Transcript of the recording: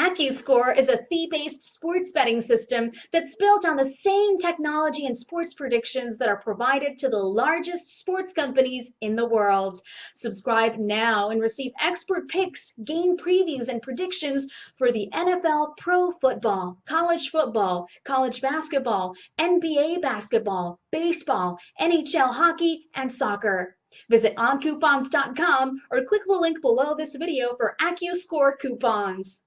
AccuScore is a fee-based sports betting system that's built on the same technology and sports predictions that are provided to the largest sports companies in the world. Subscribe now and receive expert picks, game previews, and predictions for the NFL, pro football, college football, college basketball, NBA basketball, baseball, NHL hockey, and soccer. Visit oncoupons.com or click the link below this video for AccuScore coupons.